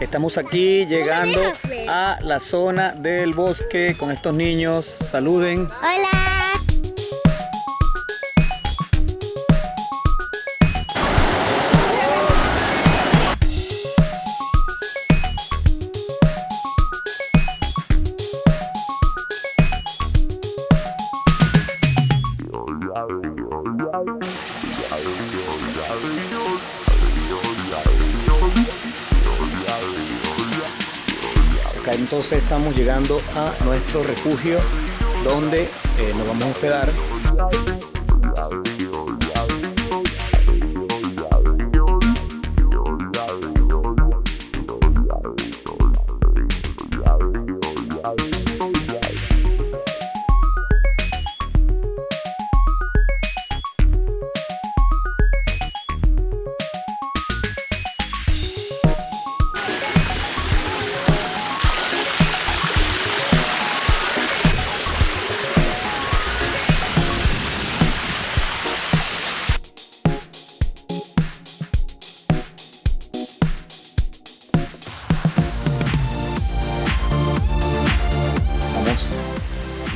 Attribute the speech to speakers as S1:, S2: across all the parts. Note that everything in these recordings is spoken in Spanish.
S1: Estamos aquí llegando a la zona del bosque con estos niños. Saluden.
S2: Hola.
S1: Acá entonces estamos llegando a nuestro refugio donde eh, nos vamos a hospedar.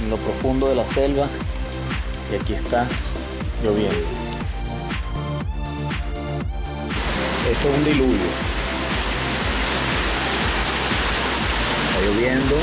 S1: En lo profundo de la selva y aquí está lloviendo. Esto es un diluvio. Está lloviendo